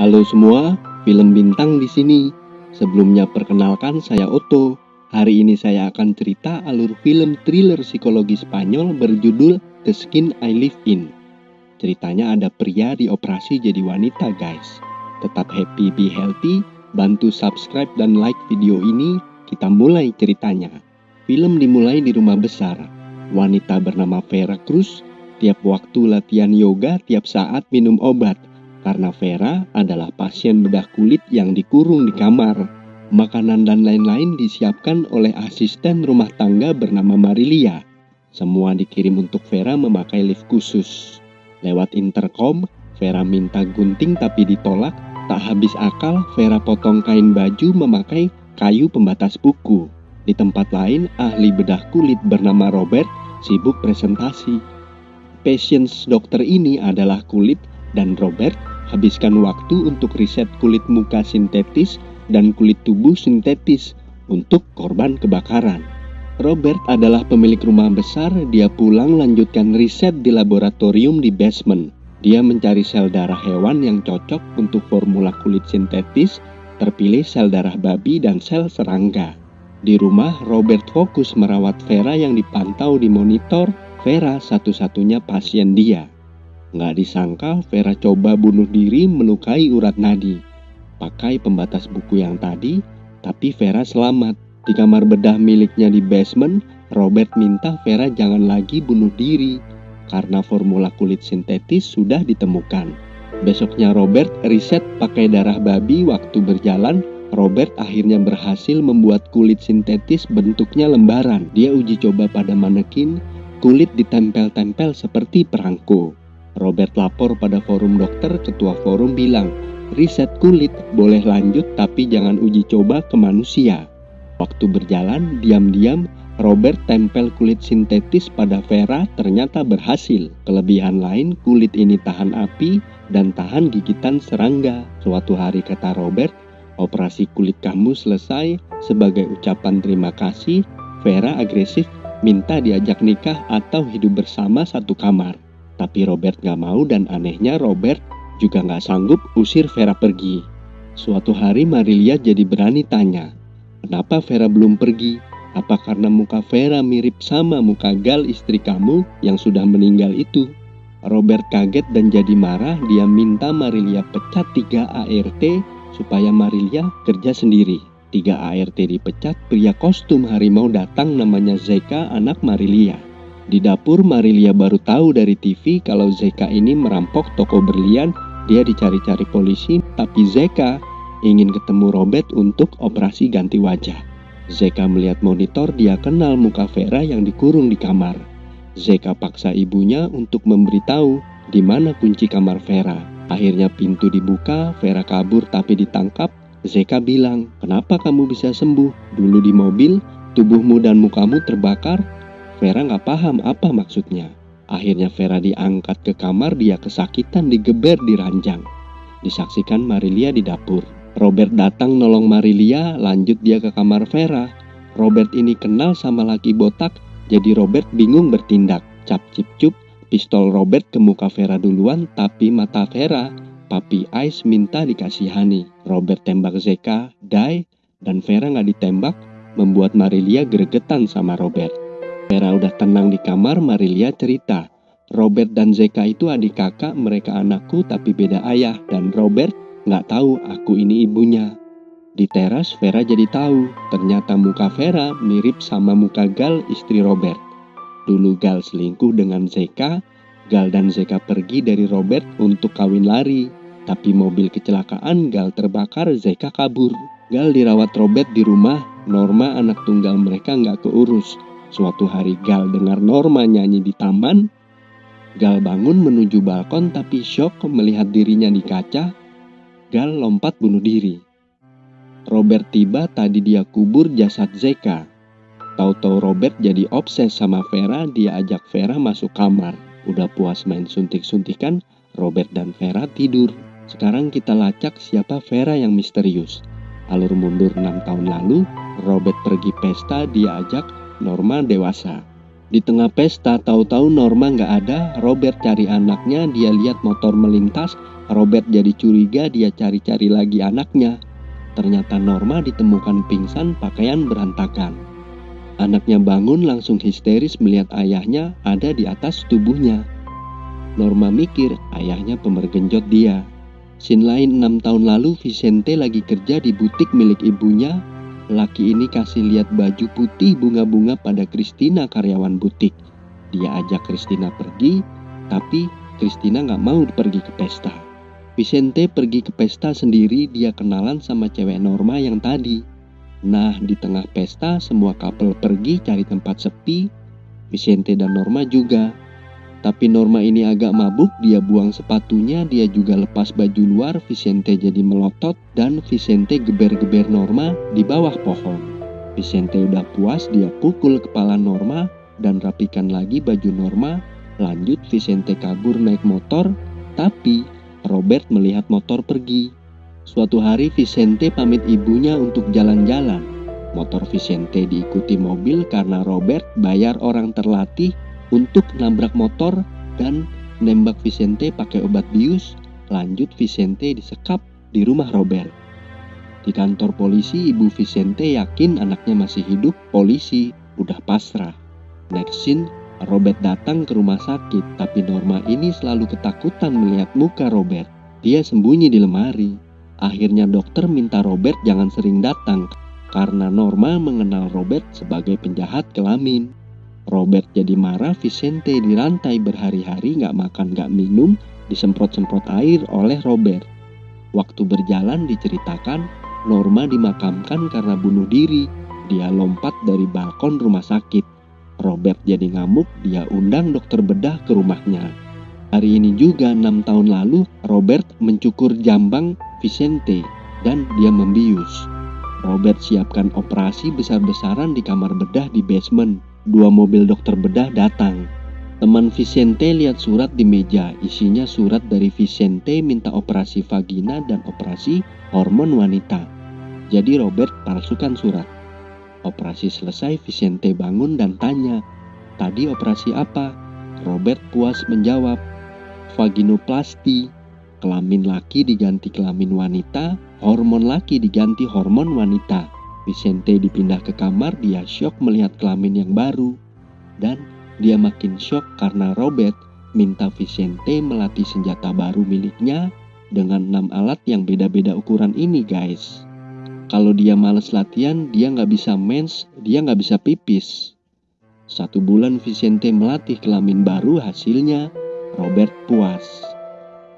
Halo semua, film bintang di sini. Sebelumnya perkenalkan saya Otto. Hari ini saya akan cerita alur film thriller psikologi Spanyol berjudul The Skin I Live In. Ceritanya ada pria dioperasi jadi wanita guys. Tetap happy, be healthy, bantu subscribe dan like video ini, kita mulai ceritanya. Film dimulai di rumah besar. Wanita bernama Vera Cruz tiap waktu latihan yoga, tiap saat minum obat karena Vera adalah pasien bedah kulit yang dikurung di kamar. Makanan dan lain-lain disiapkan oleh asisten rumah tangga bernama Marilia. Semua dikirim untuk Vera memakai lift khusus. Lewat intercom, Vera minta gunting tapi ditolak. Tak habis akal, Vera potong kain baju memakai kayu pembatas buku. Di tempat lain, ahli bedah kulit bernama Robert sibuk presentasi. Patients dokter ini adalah kulit dan Robert habiskan waktu untuk riset kulit muka sintetis dan kulit tubuh sintetis untuk korban kebakaran. Robert adalah pemilik rumah besar, dia pulang lanjutkan riset di laboratorium di basement. Dia mencari sel darah hewan yang cocok untuk formula kulit sintetis, terpilih sel darah babi dan sel serangga. Di rumah, Robert fokus merawat Vera yang dipantau di monitor. Vera satu-satunya pasien dia. Nggak disangka Vera coba bunuh diri melukai urat nadi. Pakai pembatas buku yang tadi, tapi Vera selamat. Di kamar bedah miliknya di basement, Robert minta Vera jangan lagi bunuh diri karena formula kulit sintetis sudah ditemukan. Besoknya Robert riset pakai darah babi waktu berjalan Robert akhirnya berhasil membuat kulit sintetis bentuknya lembaran. Dia uji coba pada manekin, kulit ditempel-tempel seperti perangko. Robert lapor pada forum dokter, ketua forum bilang, riset kulit boleh lanjut tapi jangan uji coba ke manusia. Waktu berjalan, diam-diam Robert tempel kulit sintetis pada Vera ternyata berhasil. Kelebihan lain, kulit ini tahan api dan tahan gigitan serangga. Suatu hari kata Robert, operasi kulit kamu selesai. Sebagai ucapan terima kasih, Vera agresif minta diajak nikah atau hidup bersama satu kamar. Tapi Robert gak mau dan anehnya Robert juga gak sanggup usir Vera pergi. Suatu hari Marilia jadi berani tanya, kenapa Vera belum pergi? Apa karena muka Vera mirip sama muka Gal istri kamu yang sudah meninggal itu? Robert kaget dan jadi marah, dia minta Marilia pecat 3 ART supaya Marilia kerja sendiri. 3 ART dipecat, pria kostum harimau datang namanya Zeka anak Marilia. Di dapur Marilia baru tahu dari TV kalau Zeka ini merampok toko berlian. Dia dicari-cari polisi, tapi Zeka ingin ketemu Robert untuk operasi ganti wajah. Zeka melihat monitor, dia kenal muka Vera yang dikurung di kamar. Zeka paksa ibunya untuk memberitahu di mana kunci kamar Vera. Akhirnya pintu dibuka, Vera kabur tapi ditangkap. Zeka bilang, kenapa kamu bisa sembuh? Dulu di mobil, tubuhmu dan mukamu terbakar, Vera nggak paham apa maksudnya. Akhirnya Vera diangkat ke kamar, dia kesakitan digeber di ranjang. Disaksikan Marilia di dapur. Robert datang nolong Marilia, lanjut dia ke kamar Vera. Robert ini kenal sama laki botak, jadi Robert bingung bertindak. Cap cip cup, pistol Robert ke muka Vera duluan, tapi mata Vera, Papi Ice minta dikasihani. Robert tembak Zeka, die, dan Vera nggak ditembak, membuat Marilia gregetan sama Robert. Vera udah tenang di kamar, Marilia cerita. Robert dan Zeka itu adik kakak, mereka anakku tapi beda ayah. Dan Robert nggak tahu aku ini ibunya. Di teras, Vera jadi tahu. Ternyata muka Vera mirip sama muka Gal, istri Robert. Dulu Gal selingkuh dengan Zeka. Gal dan Zeka pergi dari Robert untuk kawin lari. Tapi mobil kecelakaan, Gal terbakar, Zeka kabur. Gal dirawat Robert di rumah. Norma anak tunggal mereka nggak keurus. Suatu hari Gal dengar Norma nyanyi di taman. Gal bangun menuju balkon tapi shock melihat dirinya di kaca. Gal lompat bunuh diri. Robert tiba tadi dia kubur jasad Zeka. Tahu-tahu Robert jadi obses sama Vera, dia ajak Vera masuk kamar. Udah puas main suntik-suntikan, Robert dan Vera tidur. Sekarang kita lacak siapa Vera yang misterius. Alur mundur 6 tahun lalu, Robert pergi pesta, dia ajak Norma dewasa. Di tengah pesta, tahu-tahu Norma nggak ada, Robert cari anaknya, dia lihat motor melintas, Robert jadi curiga, dia cari-cari lagi anaknya. Ternyata Norma ditemukan pingsan, pakaian berantakan. Anaknya bangun langsung histeris melihat ayahnya ada di atas tubuhnya. Norma mikir ayahnya pemergenjot dia. Sin lain enam tahun lalu Vicente lagi kerja di butik milik ibunya Laki ini kasih lihat baju putih bunga-bunga pada Christina karyawan butik. Dia ajak Christina pergi, tapi Christina nggak mau pergi ke pesta. Vicente pergi ke pesta sendiri, dia kenalan sama cewek Norma yang tadi. Nah, di tengah pesta, semua couple pergi cari tempat sepi. Vicente dan Norma juga. Tapi Norma ini agak mabuk, dia buang sepatunya, dia juga lepas baju luar, Vicente jadi melotot, dan Vicente geber-geber Norma di bawah pohon. Vicente udah puas, dia pukul kepala Norma, dan rapikan lagi baju Norma, lanjut Vicente kabur naik motor, tapi Robert melihat motor pergi. Suatu hari Vicente pamit ibunya untuk jalan-jalan. Motor Vicente diikuti mobil karena Robert bayar orang terlatih untuk nabrak motor dan nembak Vicente pakai obat bius. Lanjut Vicente disekap di rumah Robert. Di kantor polisi, ibu Vicente yakin anaknya masih hidup. Polisi udah pasrah. Next scene, Robert datang ke rumah sakit, tapi Norma ini selalu ketakutan melihat muka Robert. Dia sembunyi di lemari. Akhirnya dokter minta Robert jangan sering datang karena Norma mengenal Robert sebagai penjahat kelamin. Robert jadi marah, Vicente dirantai berhari-hari gak makan gak minum, disemprot-semprot air oleh Robert. Waktu berjalan diceritakan, Norma dimakamkan karena bunuh diri. Dia lompat dari balkon rumah sakit. Robert jadi ngamuk, dia undang dokter bedah ke rumahnya. Hari ini juga enam tahun lalu, Robert mencukur jambang Vicente dan dia membius. Robert siapkan operasi besar-besaran di kamar bedah di basement. Dua mobil dokter bedah datang. Teman Vicente lihat surat di meja. Isinya surat dari Vicente minta operasi vagina dan operasi hormon wanita. Jadi Robert palsukan surat. Operasi selesai, Vicente bangun dan tanya, "Tadi operasi apa?" Robert puas menjawab, "Vaginoplasti." Kelamin laki diganti kelamin wanita, hormon laki diganti hormon wanita. Vicente dipindah ke kamar, dia shock melihat kelamin yang baru. Dan dia makin shock karena Robert minta Vicente melatih senjata baru miliknya dengan enam alat yang beda-beda ukuran ini guys. Kalau dia males latihan, dia nggak bisa mens, dia nggak bisa pipis. Satu bulan Vicente melatih kelamin baru, hasilnya Robert puas.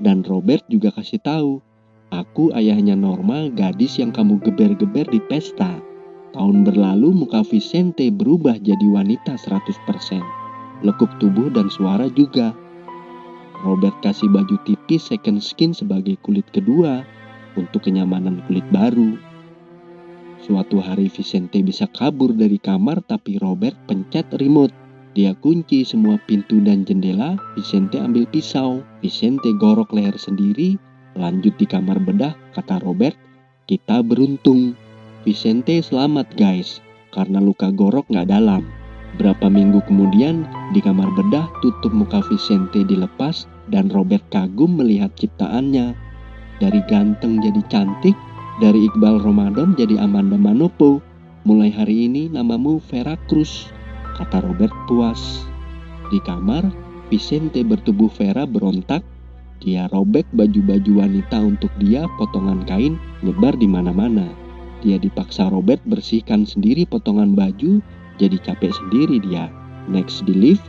Dan Robert juga kasih tahu Aku ayahnya Norma, gadis yang kamu geber-geber di pesta. Tahun berlalu muka Vicente berubah jadi wanita 100%. Lekuk tubuh dan suara juga. Robert kasih baju tipis second skin sebagai kulit kedua untuk kenyamanan kulit baru. Suatu hari Vicente bisa kabur dari kamar tapi Robert pencet remote. Dia kunci semua pintu dan jendela, Vicente ambil pisau. Vicente gorok leher sendiri Lanjut di kamar bedah, kata Robert, kita beruntung. Vicente selamat guys, karena luka gorok nggak dalam. Berapa minggu kemudian, di kamar bedah tutup muka Vicente dilepas dan Robert kagum melihat ciptaannya. Dari ganteng jadi cantik, dari Iqbal Ramadan jadi Amanda Manopo. Mulai hari ini namamu Vera Cruz, kata Robert puas. Di kamar, Vicente bertubuh Vera berontak dia robek baju-baju wanita untuk dia, potongan kain nyebar di mana-mana. Dia dipaksa Robert bersihkan sendiri potongan baju, jadi capek sendiri dia. Next di lift,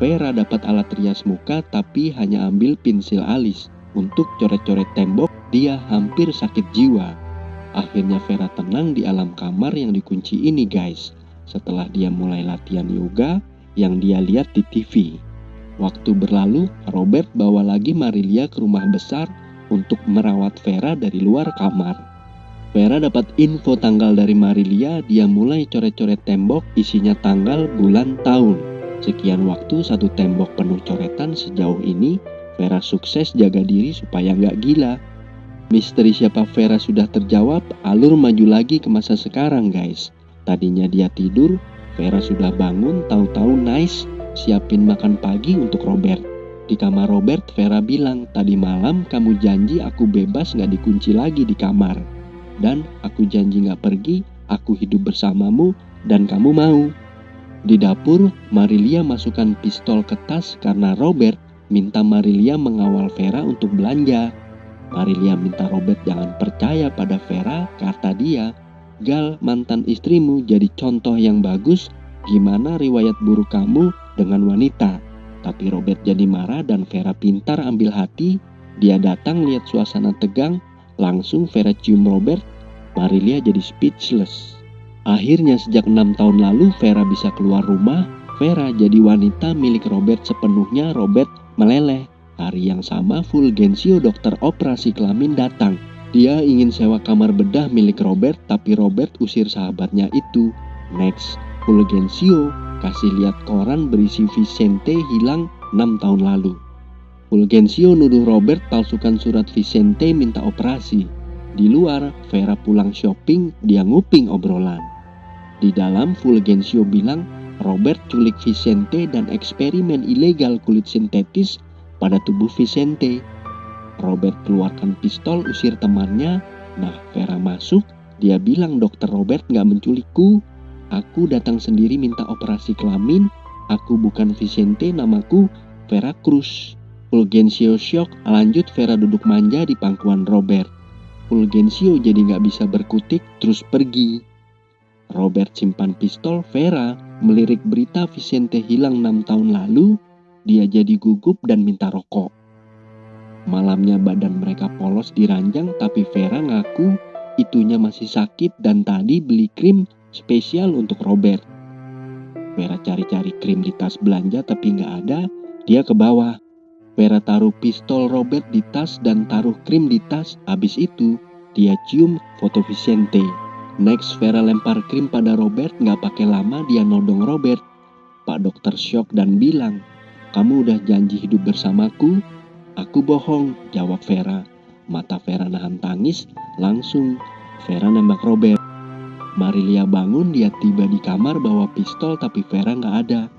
Vera dapat alat rias muka tapi hanya ambil pensil alis. Untuk coret-coret tembok, dia hampir sakit jiwa. Akhirnya Vera tenang di alam kamar yang dikunci ini guys. Setelah dia mulai latihan yoga yang dia lihat di TV. Waktu berlalu, Robert bawa lagi Marilia ke rumah besar untuk merawat Vera dari luar kamar. Vera dapat info tanggal dari Marilia, dia mulai coret-coret tembok isinya tanggal, bulan, tahun. Sekian waktu satu tembok penuh coretan sejauh ini, Vera sukses jaga diri supaya nggak gila. Misteri siapa Vera sudah terjawab, alur maju lagi ke masa sekarang guys. Tadinya dia tidur, Vera sudah bangun, tahu-tahu nice siapin makan pagi untuk Robert. Di kamar Robert, Vera bilang, tadi malam kamu janji aku bebas gak dikunci lagi di kamar. Dan aku janji gak pergi, aku hidup bersamamu, dan kamu mau. Di dapur, Marilia masukkan pistol ke tas karena Robert minta Marilia mengawal Vera untuk belanja. Marilia minta Robert jangan percaya pada Vera kata dia, Gal mantan istrimu jadi contoh yang bagus gimana riwayat buruk kamu dengan wanita. Tapi Robert jadi marah dan Vera pintar ambil hati. Dia datang lihat suasana tegang, langsung Vera cium Robert. Marilia jadi speechless. Akhirnya sejak enam tahun lalu Vera bisa keluar rumah. Vera jadi wanita milik Robert sepenuhnya. Robert meleleh. Hari yang sama Fulgencio dokter operasi kelamin datang. Dia ingin sewa kamar bedah milik Robert tapi Robert usir sahabatnya itu. Next, Fulgencio kasih lihat koran berisi Vicente hilang 6 tahun lalu. Fulgencio nuduh Robert palsukan surat Vicente minta operasi. Di luar, Vera pulang shopping, dia nguping obrolan. Di dalam, Fulgencio bilang Robert culik Vicente dan eksperimen ilegal kulit sintetis pada tubuh Vicente. Robert keluarkan pistol usir temannya. Nah, Vera masuk. Dia bilang dokter Robert nggak menculikku. Aku datang sendiri minta operasi kelamin. Aku bukan Vicente, namaku Vera Cruz. Fulgencio shock, lanjut Vera duduk manja di pangkuan Robert. Fulgencio jadi nggak bisa berkutik, terus pergi. Robert simpan pistol, Vera melirik berita Vicente hilang 6 tahun lalu, dia jadi gugup dan minta rokok. Malamnya badan mereka polos di ranjang tapi Vera ngaku itunya masih sakit dan tadi beli krim spesial untuk Robert. Vera cari-cari krim di tas belanja tapi nggak ada, dia ke bawah. Vera taruh pistol Robert di tas dan taruh krim di tas. Habis itu, dia cium foto Vicente. Next, Vera lempar krim pada Robert, nggak pakai lama dia nodong Robert. Pak dokter shock dan bilang, kamu udah janji hidup bersamaku? Aku bohong, jawab Vera. Mata Vera nahan tangis, langsung Vera nembak Robert. Marilia bangun, dia tiba di kamar bawa pistol tapi Vera nggak ada.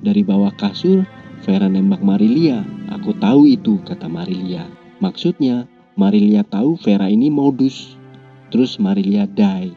Dari bawah kasur, Vera nembak Marilia. Aku tahu itu, kata Marilia. Maksudnya, Marilia tahu Vera ini modus. Terus Marilia die.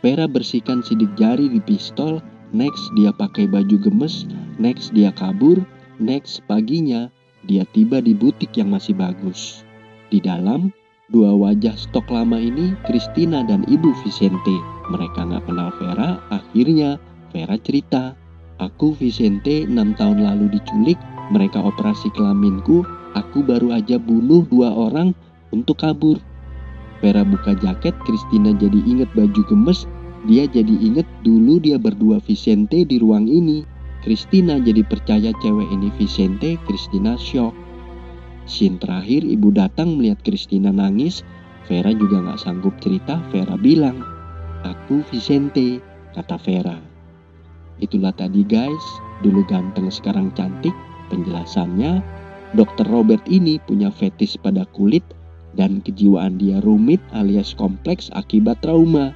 Vera bersihkan sidik jari di pistol, next dia pakai baju gemes, next dia kabur, next paginya dia tiba di butik yang masih bagus. Di dalam, dua wajah stok lama ini, Christina dan Ibu Vicente. Mereka nggak kenal Vera, akhirnya Vera cerita. Aku Vicente 6 tahun lalu diculik, mereka operasi kelaminku, aku baru aja bunuh dua orang untuk kabur. Vera buka jaket, Christina jadi inget baju gemes, dia jadi inget dulu dia berdua Vicente di ruang ini. Christina jadi percaya cewek ini Vicente, Christina shock. Scene terakhir ibu datang melihat Christina nangis, Vera juga gak sanggup cerita, Vera bilang, Aku Vicente, kata Vera. Itulah tadi guys, dulu ganteng sekarang cantik, penjelasannya, Dokter Robert ini punya fetis pada kulit dan kejiwaan dia rumit alias kompleks akibat trauma.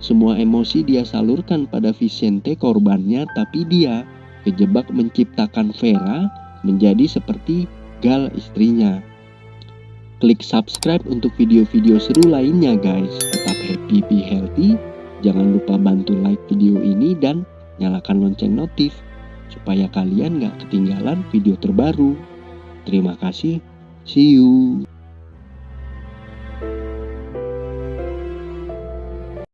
Semua emosi dia salurkan pada Vicente korbannya tapi dia kejebak menciptakan Vera menjadi seperti Gal istrinya. Klik subscribe untuk video-video seru lainnya guys. Happy, be healthy. Jangan lupa bantu like video ini dan nyalakan lonceng notif supaya kalian gak ketinggalan video terbaru. Terima kasih. See you.